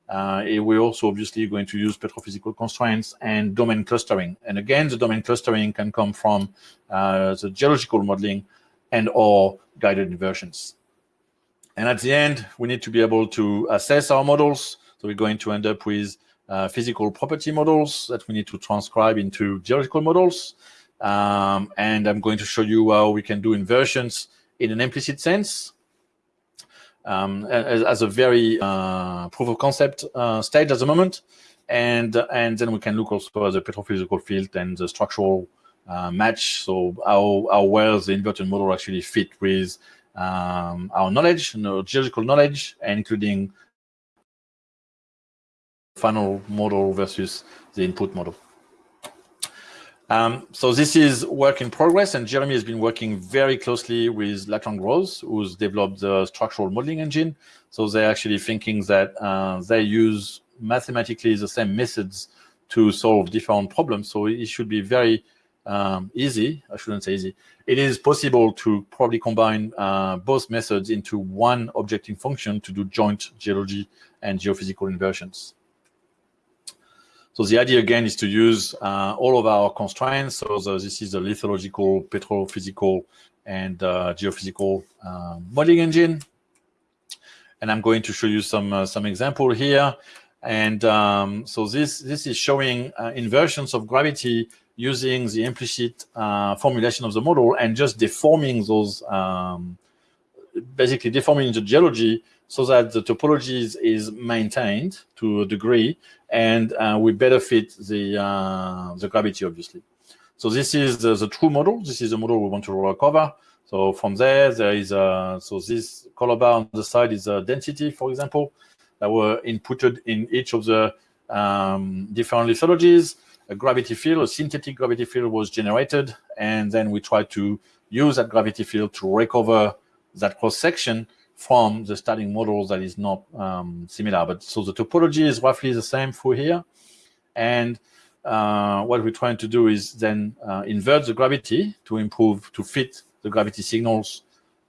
Uh, we're also obviously going to use petrophysical constraints and domain clustering. And again, the domain clustering can come from uh, the geological modeling and or guided inversions. And at the end, we need to be able to assess our models. So we're going to end up with uh, physical property models that we need to transcribe into geological models. Um, and I'm going to show you how we can do inversions in an implicit sense um, as, as, a very uh, proof of concept uh, stage at the moment. And, and then we can look also at the petrophysical field and the structural uh, match. So how, how well the inverted model actually fit with um, our knowledge, you know, geological knowledge, including final model versus the input model. Um, so this is work in progress, and Jeremy has been working very closely with Lachlan Grose, who's developed the structural modeling engine. So they're actually thinking that uh, they use mathematically the same methods to solve different problems. So it should be very um, easy. I shouldn't say easy. It is possible to probably combine uh, both methods into one objective function to do joint geology and geophysical inversions. So the idea again is to use uh, all of our constraints. So the, this is the lithological, petrophysical, and uh, geophysical uh, modeling engine. And I'm going to show you some uh, some example here. And um, so this this is showing uh, inversions of gravity using the implicit uh, formulation of the model and just deforming those, um, basically deforming the geology so that the topology is, maintained to a degree and uh, we better fit the, uh, the gravity, obviously. So this is the, the, true model. This is the model we want to recover. So from there, there is a, so this color bar on the side is a density, for example, that were inputted in each of the um, different lithologies. A gravity field, a synthetic gravity field was generated, and then we try to use that gravity field to recover that cross section from the starting model that is not um, similar. But so the topology is roughly the same for here. And uh, what we're trying to do is then uh, invert the gravity to improve, to fit the gravity signals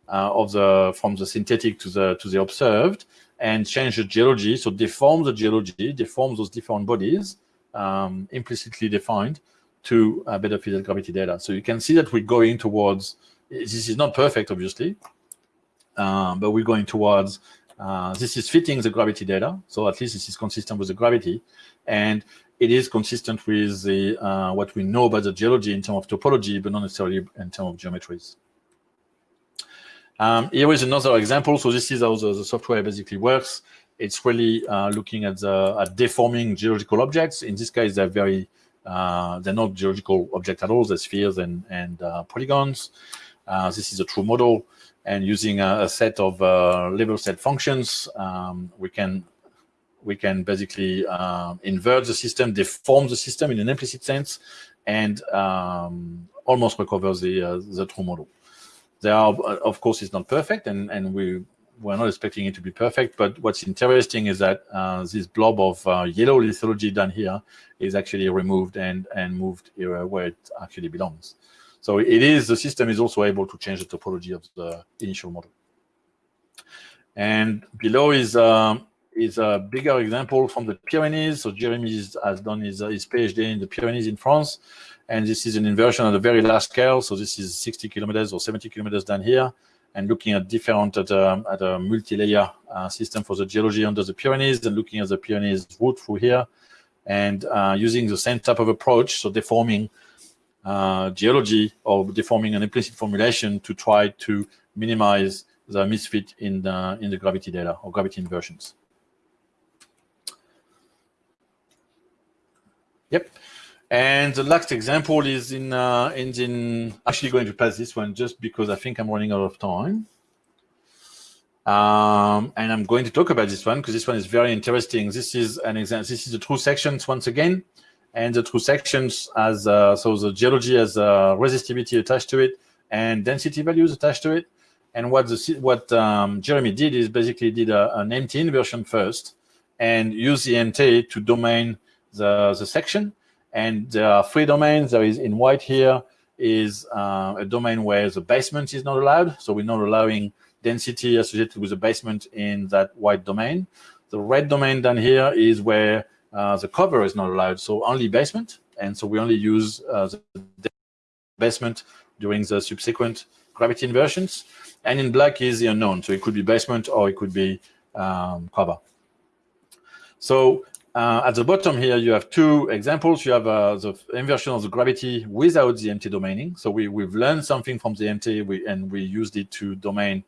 uh, of the from the synthetic to the to the observed and change the geology. So deform the geology, deform those different bodies um, implicitly defined to better fit the gravity data. So you can see that we're going towards, this is not perfect, obviously, um, but we're going towards uh, this is fitting the gravity data, so at least this is consistent with the gravity, and it is consistent with the uh, what we know about the geology in terms of topology, but not necessarily in terms of geometries. Um, here is another example. So this is how the, the software basically works. It's really uh, looking at the at deforming geological objects. In this case, they're very uh, they're not geological objects at all. They're spheres and and uh, polygons. Uh, this is a true model and using a, a set of uh, level set functions, um, we can we can basically uh, invert the system, deform the system in an implicit sense, and um, almost recover the uh, the true model. There are, of course, it's not perfect, and and we we're not expecting it to be perfect. But what's interesting is that uh, this blob of uh, yellow lithology down here is actually removed and and moved here where it actually belongs. So it is, the system is also able to change the topology of the initial model. And below is, um, is a bigger example from the Pyrenees. So Jeremy has done his, his PhD in the Pyrenees in France. And this is an inversion at a very large scale. So this is 60 kilometers or 70 kilometers down here and looking at different at a, at a multi-layer uh, system for the geology under the Pyrenees and looking at the Pyrenees route through here and uh, using the same type of approach, so deforming uh, geology or deforming an implicit formulation to try to minimize the misfit in the, in the gravity data or gravity inversions. Yep. And the last example is in, uh, in, actually going to pass this one just because I think I'm running out of time. Um, and I'm going to talk about this one because this one is very interesting. This is an example. This is the true sections once again, and the two sections as uh, so the geology has uh, resistivity attached to it and density values attached to it. And what the what um, Jeremy did is basically did a, an MT inversion first and use the MT to domain the the section and there are three domains. There is in white here is uh, a domain where the basement is not allowed. So we're not allowing density associated with the basement in that white domain. The red domain down here is where uh, the cover is not allowed. So only basement. And so we only use uh, the basement during the subsequent gravity inversions. And in black is the unknown. So it could be basement or it could be um, cover. So uh, at the bottom here, you have two examples. You have uh, the inversion of the gravity without the MT domaining. So we, we've learned something from the MT we, and we used it to domain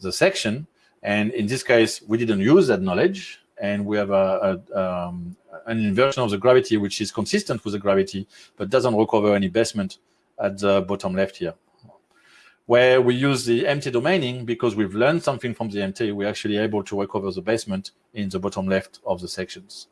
the section. And in this case, we didn't use that knowledge. And we have a, a um, an inversion of the gravity, which is consistent with the gravity, but doesn't recover any basement at the bottom left here where we use the MT domaining because we've learned something from the MT, we're actually able to recover the basement in the bottom left of the sections.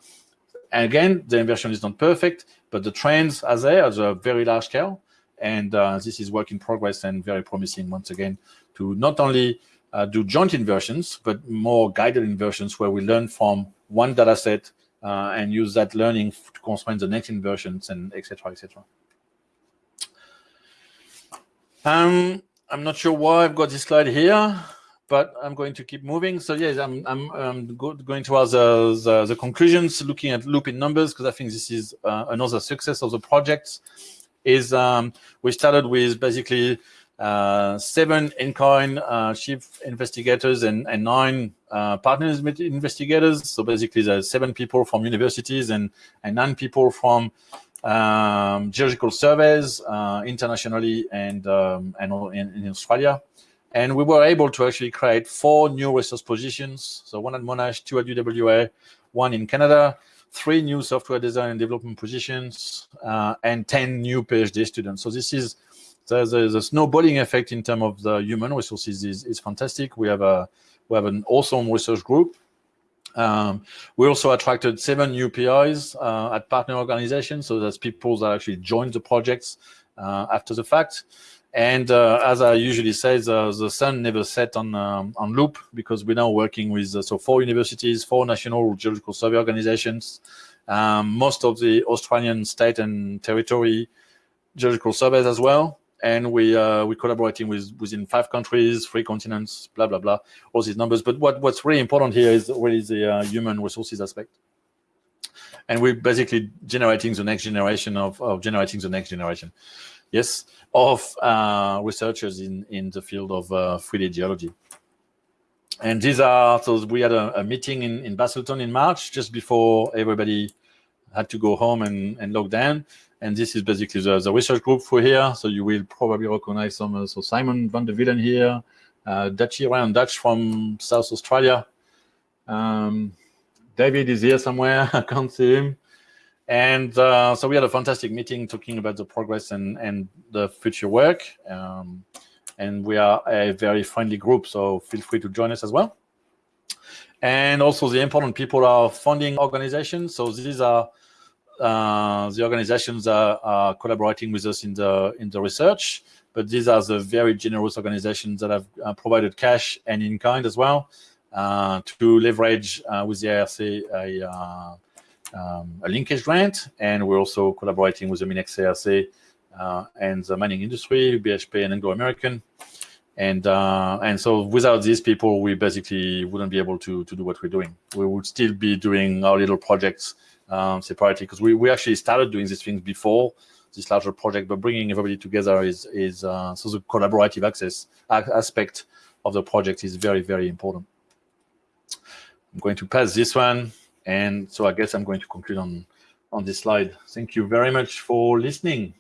And again, the inversion is not perfect, but the trends are there at a very large scale. And uh, this is work in progress and very promising once again to not only uh, do joint inversions, but more guided inversions where we learn from one data set uh, and use that learning to constrain the next inversions and etc. etc. Um, I'm not sure why I've got this slide here, but I'm going to keep moving. So yes, I'm, I'm, I'm go going towards the, the, the, conclusions, looking at looping numbers, because I think this is uh, another success of the project. Is um, we started with basically seven INCOIN uh, chief investigators and, and nine uh, partners with investigators. So basically, there's seven people from universities and, and nine people from um, geological surveys uh, internationally and, um, and in, in, Australia. And we were able to actually create four new resource positions. So one at Monash, two at UWA, one in Canada, three new software design and development positions, uh, and 10 new PhD students. So this is the, the, the, snowballing effect in terms of the human resources is, is fantastic. We have a we have an awesome research group um, we also attracted seven new PIs uh, at partner organizations, so that's people that actually joined the projects uh, after the fact. And uh, as I usually say, the, the sun never set on um, on loop because we're now working with uh, so four universities, four national geological survey organizations, um, most of the Australian state and territory geological surveys as well and we uh, we're collaborating with within five countries, three continents, blah blah blah, all these numbers. But what what's really important here is really the uh, human resources aspect, and we're basically generating the next generation of, of generating the next generation, yes, of uh, researchers in in the field of 3D uh, geology. And these are so we had a, a meeting in in Busselton in March, just before everybody had to go home and, and lock down. And this is basically the, the research group for here. So you will probably recognize some. Uh, so Simon van der Wielen here, uh, Dutchy Ryan Dutch from South Australia. Um, David is here somewhere. I can't see him. And uh, so we had a fantastic meeting talking about the progress and, and the future work. Um, and we are a very friendly group, so feel free to join us as well. And also the important people are funding organizations. So these are uh, the organizations are, are, collaborating with us in the in the research, but these are the very generous organizations that have uh, provided cash and in kind as well uh, to leverage uh, with the ARC a, uh, um, a, linkage grant, and we're also collaborating with the MinEx uh, and the mining industry, BHP and Anglo American. And and so without these people, we basically wouldn't be able to to do what we're doing. We would still be doing our little projects um, separately because we, we actually started doing these things before this larger project, but bringing everybody together is is uh, so the collaborative access aspect of the project is very very important. I'm going to pass this one, and so I guess I'm going to conclude on on this slide. Thank you very much for listening.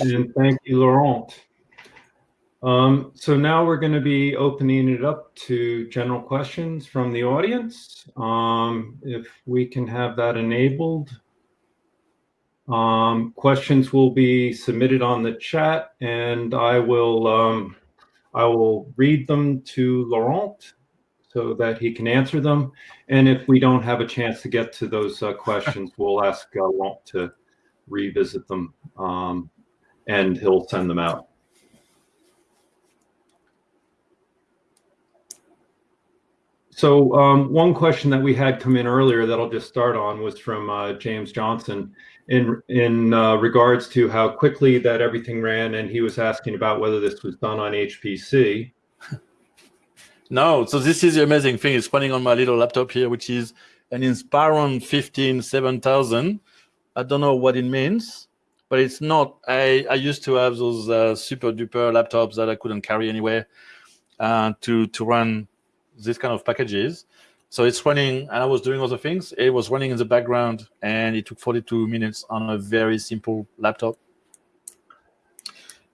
And thank you, Laurent. Um, so now we're going to be opening it up to general questions from the audience. Um, if we can have that enabled. Um, questions will be submitted on the chat and I will um, I will read them to Laurent so that he can answer them. And if we don't have a chance to get to those uh, questions, we'll ask uh, Laurent to revisit them um, and he'll send them out. So um, one question that we had come in earlier that I'll just start on was from uh, James Johnson in in uh, regards to how quickly that everything ran, and he was asking about whether this was done on HPC. No, so this is the amazing thing. It's running on my little laptop here, which is an Inspiron 15 7000. I don't know what it means, but it's not. I, I used to have those uh, super duper laptops that I couldn't carry anywhere uh, to, to run this kind of packages. So it's running, and I was doing other things. It was running in the background, and it took 42 minutes on a very simple laptop.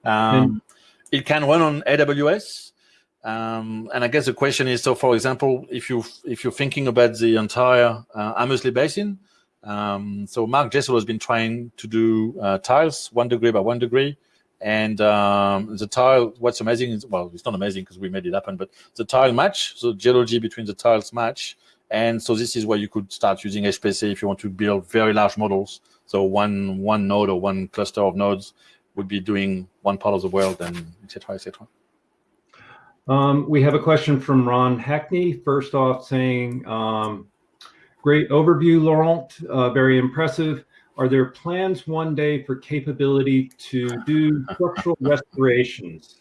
Um, it can run on AWS, um, and I guess the question is: so, for example, if you if you're thinking about the entire uh, Hamersley Basin, um, so Mark Jessell has been trying to do uh, tiles one degree by one degree. And um, the tile, what's amazing is, well, it's not amazing because we made it happen, but the tile match, so geology between the tiles match. And so this is where you could start using HPC if you want to build very large models. So one one node or one cluster of nodes would be doing one part of the world and et cetera, et cetera. Um, we have a question from Ron Hackney. First off, saying, um, great overview, Laurent, uh, very impressive. Are there plans one day for capability to do structural restorations,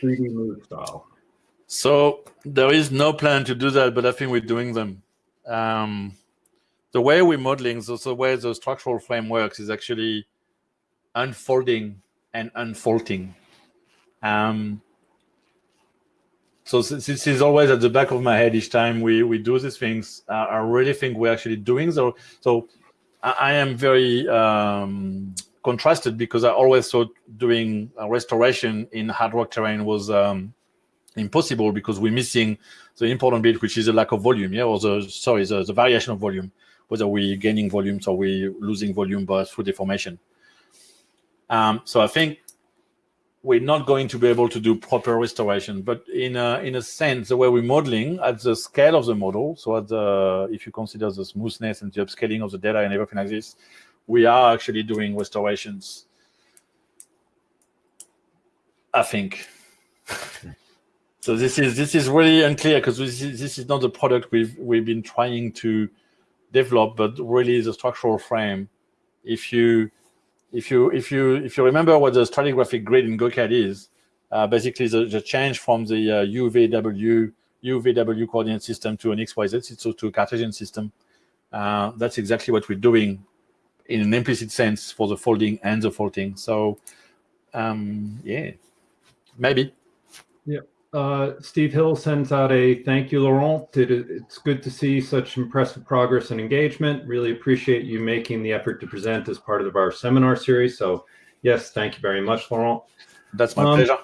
3D move style? So there is no plan to do that, but I think we're doing them. Um, the way we're modeling, so the way the structural frame works is actually unfolding and unfolding. Um, so this is always at the back of my head each time we, we do these things. Uh, I really think we're actually doing so. So I am very um, contrasted because I always thought doing restoration in hard rock terrain was um, impossible because we're missing the important bit, which is the lack of volume, yeah, or the sorry, the, the variation of volume, whether we're gaining volume or we're losing volume but through deformation. Um, so I think we're not going to be able to do proper restoration. But in a, in a sense, the way we're modeling at the scale of the model, so at the, if you consider the smoothness and the upscaling of the data and everything like this, we are actually doing restorations. I think. so this is this is really unclear because this is, this is not the product we've we've been trying to develop, but really the structural frame. If you if you if you if you remember what the stratigraphic grid in GOCAD is, uh, basically the, the change from the uh, UVW UVW coordinate system to an XYZ, to a Cartesian system. Uh, that's exactly what we're doing in an implicit sense for the folding and the folding. So, um, yeah, maybe. Uh, Steve Hill sends out a thank you, Laurent. It, it's good to see such impressive progress and engagement. Really appreciate you making the effort to present as part of our seminar series. So yes, thank you very much, Laurent. That's my um, pleasure.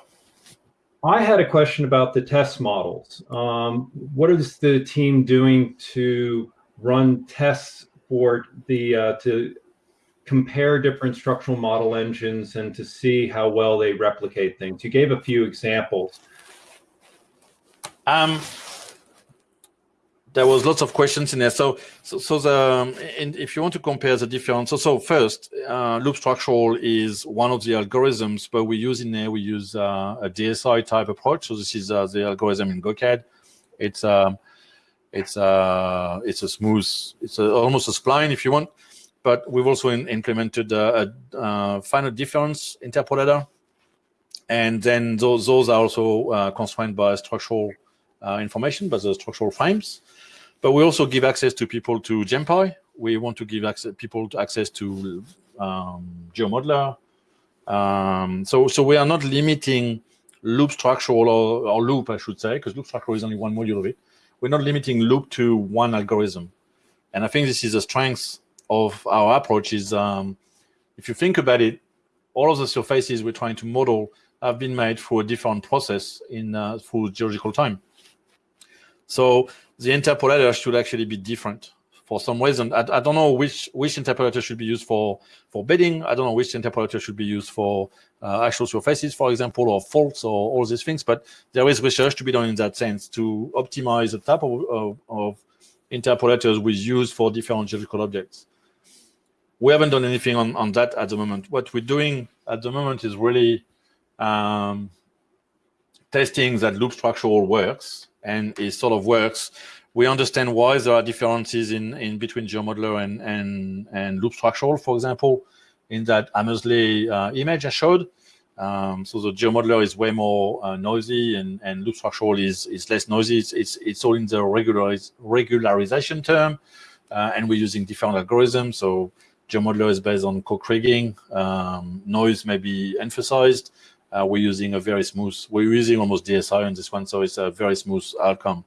I had a question about the test models. Um, what is the team doing to run tests for the uh, to compare different structural model engines and to see how well they replicate things? You gave a few examples. Um, there was lots of questions in there. So, so, so the if you want to compare the different, so so first, uh, loop structural is one of the algorithms, but we use in there we use uh, a DSI type approach. So this is uh, the algorithm in GOCAD. It's um, it's uh, it's a smooth, it's a, almost a spline if you want, but we've also in, implemented a, a, a finite difference interpolator and then those, those are also uh, constrained by structural uh, information, but the structural frames. But we also give access to people to GemPy. We want to give access, people to access to um, GeoModeller. Um, so, so we are not limiting loop structural or, or loop, I should say, because loop structural is only one module of it. We're not limiting loop to one algorithm. And I think this is a strength of our approach is, um, if you think about it, all of the surfaces we're trying to model have been made through a different process in uh, through geological time. So the interpolator should actually be different for some reason. I, I, don't know which which interpolator should be used for for bedding. I don't know which interpolator should be used for uh, actual surfaces, for example, or faults or all these things. But there is research to be done in that sense to optimize the type of, of, of interpolators we use for different geological objects. We haven't done anything on, on that at the moment. What we're doing at the moment is really um, testing that loop structural works and it sort of works. We understand why there are differences in, in between GeoModeller and, and, and loop structural, for example, in that Hamersley uh, image I showed. Um, so the GeoModeller is way more uh, noisy and, and loop structural is, is less noisy. It's, it's, it's all in the regulariz regularization term, uh, and we're using different algorithms. So GeoModeller is based on co-kriging. Um, noise may be emphasized uh, we're using a very smooth, we're using almost DSI on this one, so it's a very smooth outcome.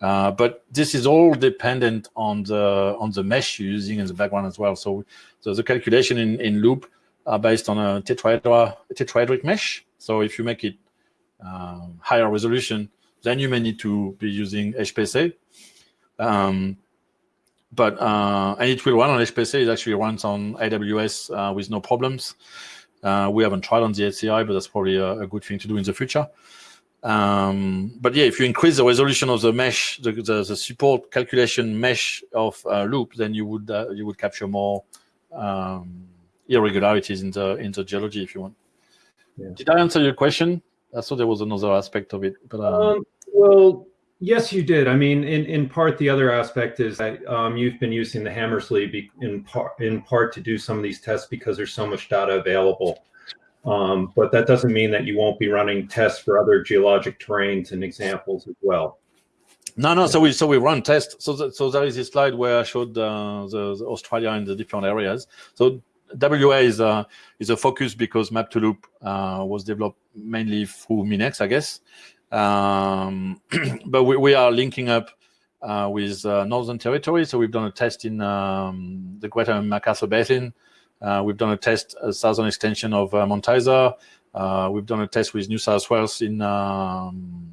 Uh, but this is all dependent on the on the mesh you're using in the background as well. So, so the calculation in, in loop are based on a tetrahedra, tetrahedric mesh. So if you make it um, higher resolution, then you may need to be using HPC. Um, but uh, and it will run on HPC. It actually runs on AWS uh, with no problems. Uh, we haven't tried on the HCI, but that's probably a, a good thing to do in the future. Um, but yeah, if you increase the resolution of the mesh, the, the, the support calculation mesh of uh, loop, then you would uh, you would capture more um, irregularities in the in the geology if you want. Yeah. Did I answer your question? I thought there was another aspect of it, but um, um, well, Yes, you did. I mean, in, in part, the other aspect is that um, you've been using the Hamersley in part in part to do some of these tests because there's so much data available. Um, but that doesn't mean that you won't be running tests for other geologic terrains and examples as well. No, no. So we so we run tests. So the, so there is this slide where I showed uh, the, the, Australia in the different areas. So WA is a is a focus because Map2Loop uh, was developed mainly through Minex, I guess. Um, but we, we, are linking up uh, with uh, Northern Territory. So we've done a test in um, the Greater McArthur Basin. Uh, we've done a test, a southern extension of uh, Mount Uh, we've done a test with New South Wales in um,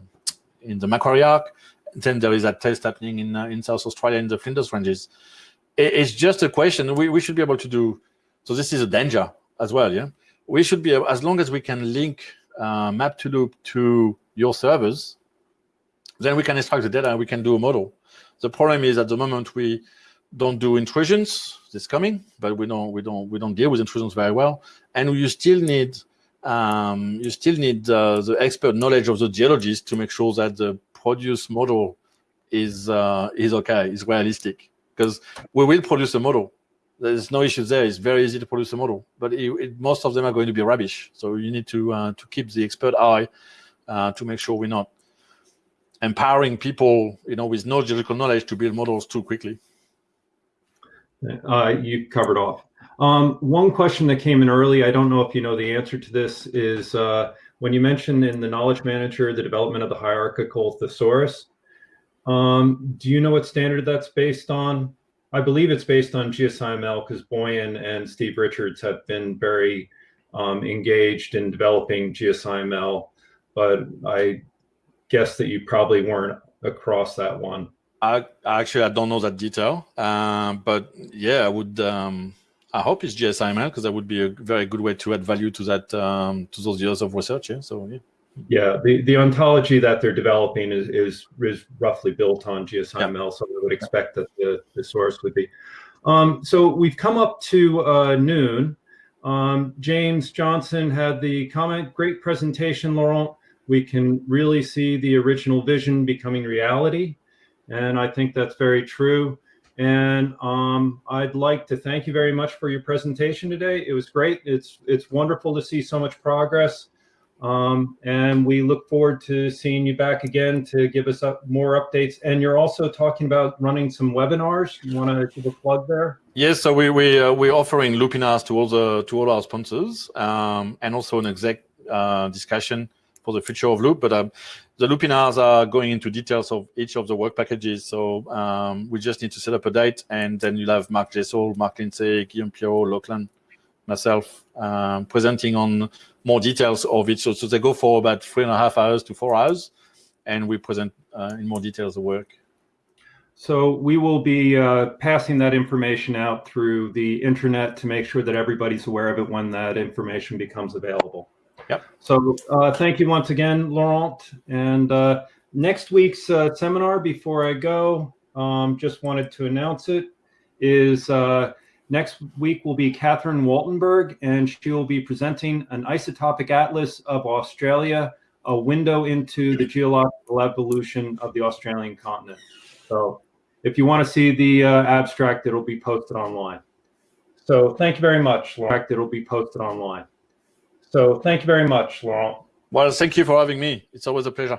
in the Macquarie Arc. Then there is that test happening in uh, in South Australia in the Flinders Ranges. It, it's just a question. We, we should be able to do. So this is a danger as well. Yeah, we should be as long as we can link Map2Loop to your servers, then we can extract the data and we can do a model. The problem is at the moment we don't do intrusions. This coming, but we don't we don't we don't deal with intrusions very well, and you still need um, you still need uh, the expert knowledge of the geologist to make sure that the produce model is uh, is okay, is realistic. Because we will produce a model. There's no issue there. It's very easy to produce a model, but it, it, most of them are going to be rubbish. So you need to uh, to keep the expert eye uh, to make sure we're not empowering people, you know, with no geological knowledge to build models too quickly. Uh, you covered off. Um, one question that came in early, I don't know if you know the answer to this, is uh, when you mentioned in the knowledge manager the development of the hierarchical thesaurus, um, do you know what standard that's based on? I believe it's based on GeoSciML because Boyan and Steve Richards have been very um, engaged in developing GeoSciML but I guess that you probably weren't across that one. I actually I don't know that detail, uh, but yeah, I would. Um, I hope it's GeoSciML because that would be a very good way to add value to that to those years of research. Yeah, so yeah. Yeah, the, the ontology that they're developing is, is, is roughly built on GeoSciML, yeah. so I would expect that the, the source would be. Um, so we've come up to uh, noon. Um, James Johnson had the comment, great presentation, Laurent we can really see the original vision becoming reality. And I think that's very true. And um, I'd like to thank you very much for your presentation today. It was great. It's it's wonderful to see so much progress. Um, and we look forward to seeing you back again to give us up more updates. And you're also talking about running some webinars. You want to give a plug there? Yes, so we we uh, we're offering Lupinars to all the to all our sponsors, um, and also an exec uh, discussion for the future of Loop. But um, the Lupinars are going into details of each of the work packages. So um, we just need to set up a date, and then you'll have Mark Jessell, Mark Lindsay, Guillaume Pirot, Lachlan, myself um, presenting on more details of it. So, so they go for about three and a half hours to four hours, and we present uh, in more details the work. So we will be uh, passing that information out through the internet to make sure that everybody's aware of it when that information becomes available. Yep. So uh, thank you once again, Laurent. And uh, next week's uh, seminar, before I go, um, just wanted to announce it, is uh, next week will be Kathryn Waltenberg, and she will be presenting an isotopic atlas of Australia, a window into the geological evolution of the Australian continent. So if you want to see the uh, abstract, it'll be posted online. So thank you very much, Laurent. It'll be posted online. So thank you very much, Laurent. Well, thank you for having me. It's always a pleasure.